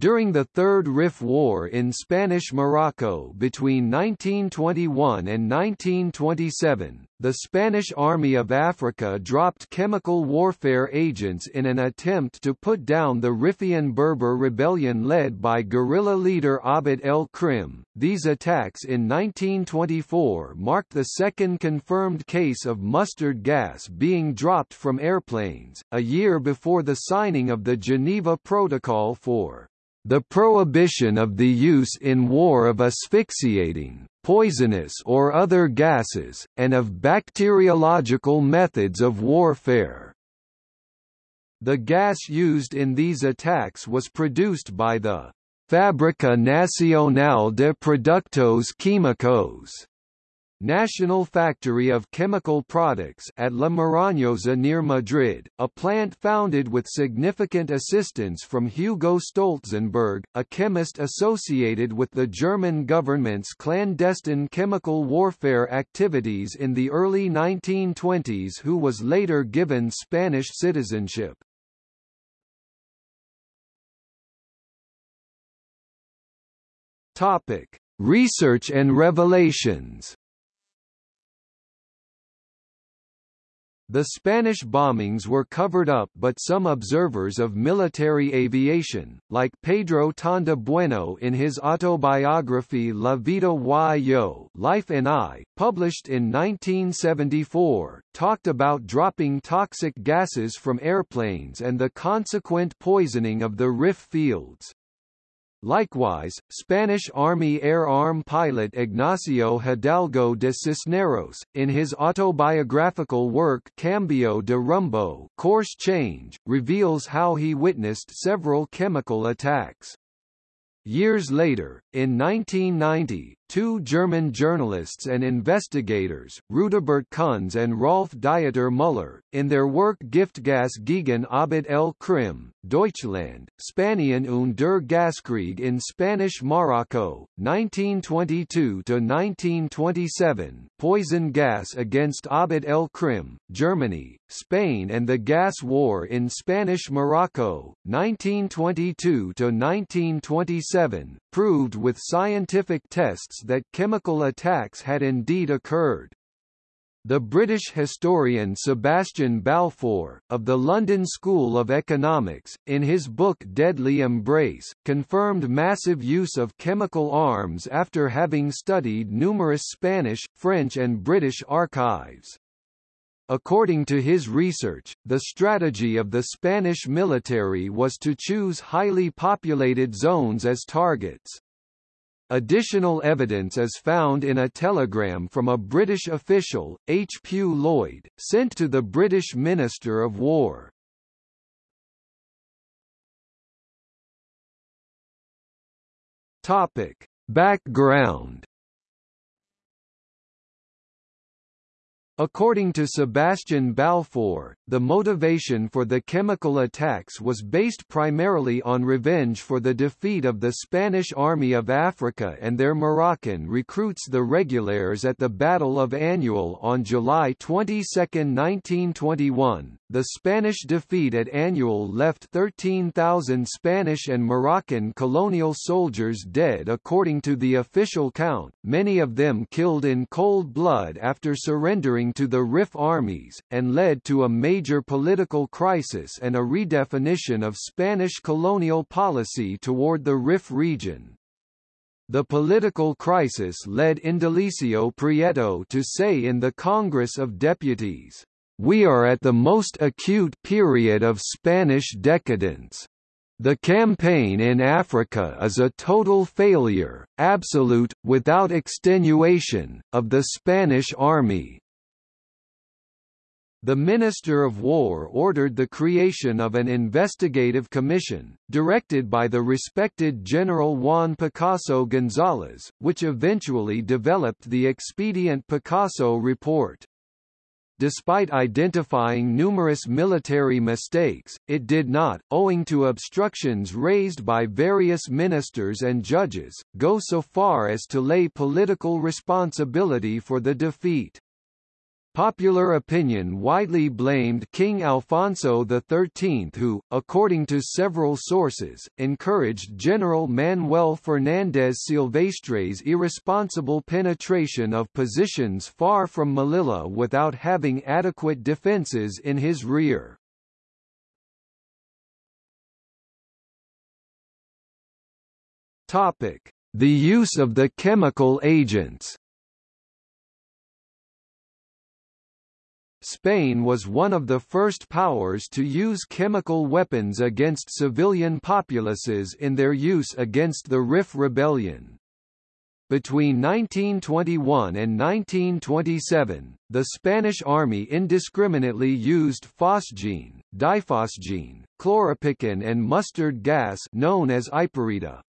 During the Third Rif War in Spanish Morocco between 1921 and 1927, the Spanish Army of Africa dropped chemical warfare agents in an attempt to put down the Rifian Berber rebellion led by guerrilla leader Abd el-Krim. These attacks in 1924 marked the second confirmed case of mustard gas being dropped from airplanes, a year before the signing of the Geneva Protocol for the prohibition of the use in war of asphyxiating, poisonous or other gases, and of bacteriological methods of warfare. The gas used in these attacks was produced by the Fábrica Nacional de Productos Químicos National Factory of Chemical Products at La Marañosa near Madrid, a plant founded with significant assistance from Hugo Stolzenberg, a chemist associated with the German government's clandestine chemical warfare activities in the early 1920s who was later given Spanish citizenship. Topic: Research and revelations. The Spanish bombings were covered up but some observers of military aviation, like Pedro Tonda Bueno in his autobiography La Vida y Yo Life and I, published in 1974, talked about dropping toxic gases from airplanes and the consequent poisoning of the Rif fields. Likewise, Spanish Army Air Arm pilot Ignacio Hidalgo de Cisneros, in his autobiographical work Cambio de Rumbo Course Change, reveals how he witnessed several chemical attacks. Years later, in 1990, two German journalists and investigators, Rudibert Kunz and Rolf Dieter Müller, in their work Giftgas gegen Abd el-Krim, Deutschland, Spanien und der Gaskrieg in Spanish Morocco, 1922–1927, Poison Gas against Abd el-Krim, Germany, Spain and the Gas War in Spanish Morocco, 1922–1927, proved with scientific tests that chemical attacks had indeed occurred. The British historian Sebastian Balfour, of the London School of Economics, in his book Deadly Embrace, confirmed massive use of chemical arms after having studied numerous Spanish, French and British archives. According to his research, the strategy of the Spanish military was to choose highly populated zones as targets. Additional evidence is found in a telegram from a British official, H. Lloyd, sent to the British Minister of War. Topic. Background According to Sebastian Balfour, the motivation for the chemical attacks was based primarily on revenge for the defeat of the Spanish Army of Africa and their Moroccan recruits the Regulars at the Battle of Annual on July 22, 1921. The Spanish defeat at Annual left 13,000 Spanish and Moroccan colonial soldiers dead according to the official count, many of them killed in cold blood after surrendering to the Rif armies, and led to a major political crisis and a redefinition of Spanish colonial policy toward the Rif region. The political crisis led Indalecio Prieto to say in the Congress of Deputies, "...we are at the most acute period of Spanish decadence. The campaign in Africa is a total failure, absolute, without extenuation, of the Spanish army, the Minister of War ordered the creation of an investigative commission, directed by the respected General Juan Picasso González, which eventually developed the Expedient Picasso Report. Despite identifying numerous military mistakes, it did not, owing to obstructions raised by various ministers and judges, go so far as to lay political responsibility for the defeat. Popular opinion widely blamed King Alfonso XIII who, according to several sources, encouraged General Manuel Fernández Silvestre's irresponsible penetration of positions far from Melilla without having adequate defences in his rear. The use of the chemical agents Spain was one of the first powers to use chemical weapons against civilian populaces in their use against the Rif Rebellion. Between 1921 and 1927, the Spanish army indiscriminately used phosgene, diphosgene, chloropicrin and mustard gas known as iparita.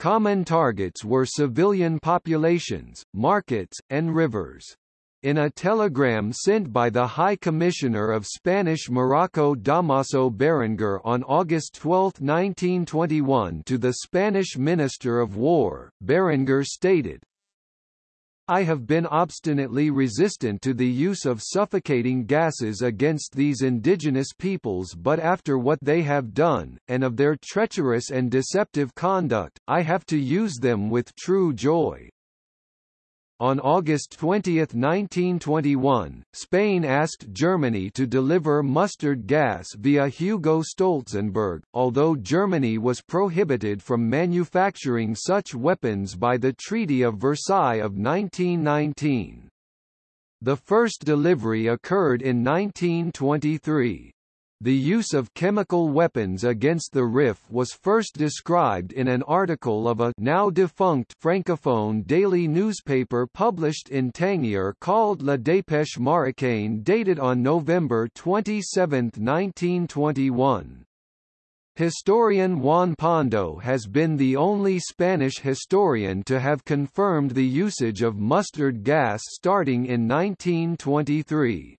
Common targets were civilian populations, markets, and rivers. In a telegram sent by the High Commissioner of Spanish Morocco Damaso Berenguer on August 12, 1921 to the Spanish Minister of War, Berenguer stated, I have been obstinately resistant to the use of suffocating gases against these indigenous peoples but after what they have done, and of their treacherous and deceptive conduct, I have to use them with true joy. On August 20, 1921, Spain asked Germany to deliver mustard gas via Hugo Stolzenberg, although Germany was prohibited from manufacturing such weapons by the Treaty of Versailles of 1919. The first delivery occurred in 1923. The use of chemical weapons against the RIF was first described in an article of a now defunct francophone daily newspaper published in Tangier called La Dépêche Marocaine dated on November 27, 1921. Historian Juan Pando has been the only Spanish historian to have confirmed the usage of mustard gas starting in 1923.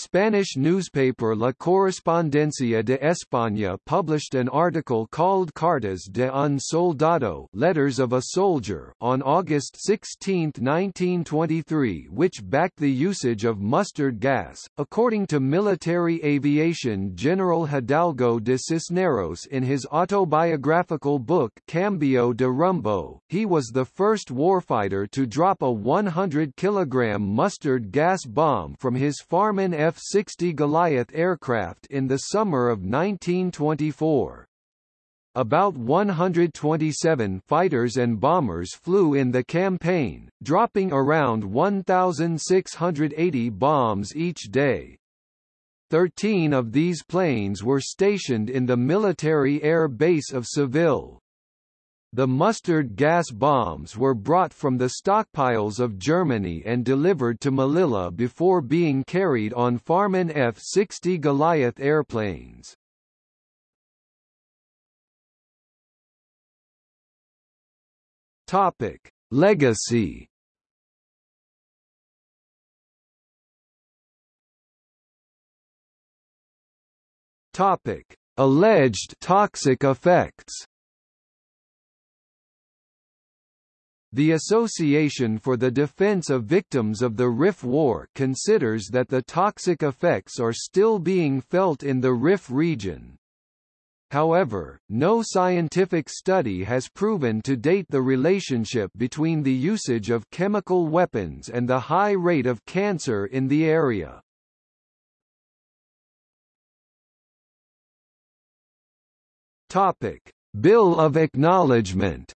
Spanish newspaper La Correspondencia de España published an article called Cartas de un Soldado Letters of a Soldier on August 16, 1923 which backed the usage of mustard gas. According to military aviation General Hidalgo de Cisneros in his autobiographical book Cambio de Rumbo, he was the first warfighter to drop a 100 kilogram mustard gas bomb from his Farman F-60 Goliath aircraft in the summer of 1924. About 127 fighters and bombers flew in the campaign, dropping around 1,680 bombs each day. Thirteen of these planes were stationed in the military air base of Seville. The mustard gas bombs were brought from the stockpiles of Germany and delivered to Melilla before being carried on Farman F-60 Goliath airplanes. Topic: Legacy. Topic: Alleged toxic effects. The Association for the Defense of Victims of the Rif War considers that the toxic effects are still being felt in the Rif region. However, no scientific study has proven to date the relationship between the usage of chemical weapons and the high rate of cancer in the area. Topic: Bill of Acknowledgement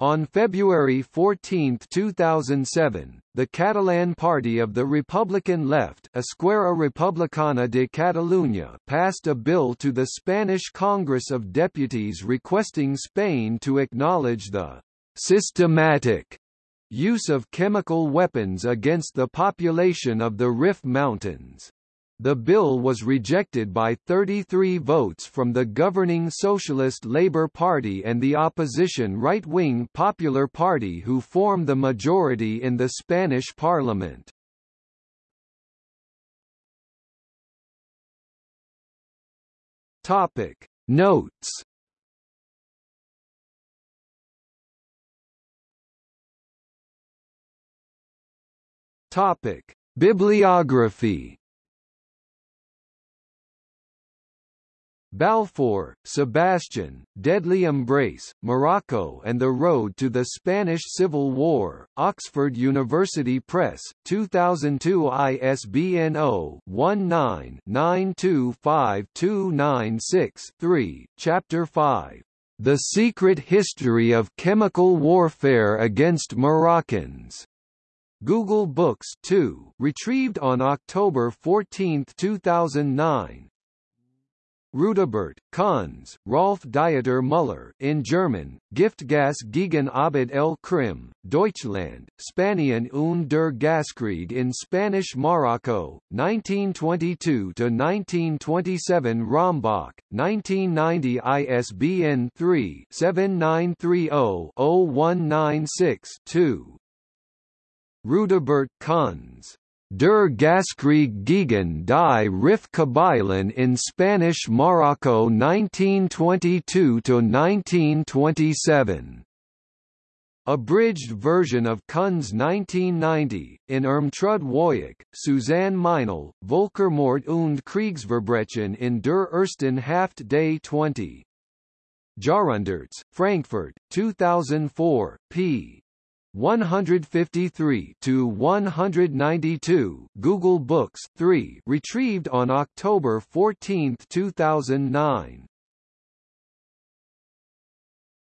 On February 14, 2007, the Catalan Party of the Republican Left Esquerra Republicana de Catalunya passed a bill to the Spanish Congress of Deputies requesting Spain to acknowledge the systematic use of chemical weapons against the population of the Rif Mountains. The bill was rejected by 33 votes from the governing Socialist Labour Party and the opposition right-wing Popular Party who form the majority in the Spanish parliament. Topic Notes Topic: Bibliography Balfour, Sebastian, Deadly Embrace, Morocco and the Road to the Spanish Civil War, Oxford University Press, 2002 ISBN 0-19-925296-3, Chapter 5. The Secret History of Chemical Warfare Against Moroccans. Google Books 2, retrieved on October 14, 2009. Rudibert, Kunz, Rolf Dieter Müller in German, Giftgas gegen Abd el Krim, Deutschland, Spanien und der Gaskrieg in Spanish Morocco, 1922–1927 Rombach, 1990 ISBN 3-7930-0196-2 Rudibert Kunz Der Gaskrieg gegen die Rif-Kabylen in Spanish Morocco 1922–1927. Abridged version of Kunz 1990, in Irmtrud Wojak, Susanne Meinl, Volkermord und Kriegsverbrechen in der ersten Hälfte des 20. Jahrhunderts, Frankfurt, 2004, p. 153 to 192 Google Books 3 retrieved on October 14, 2009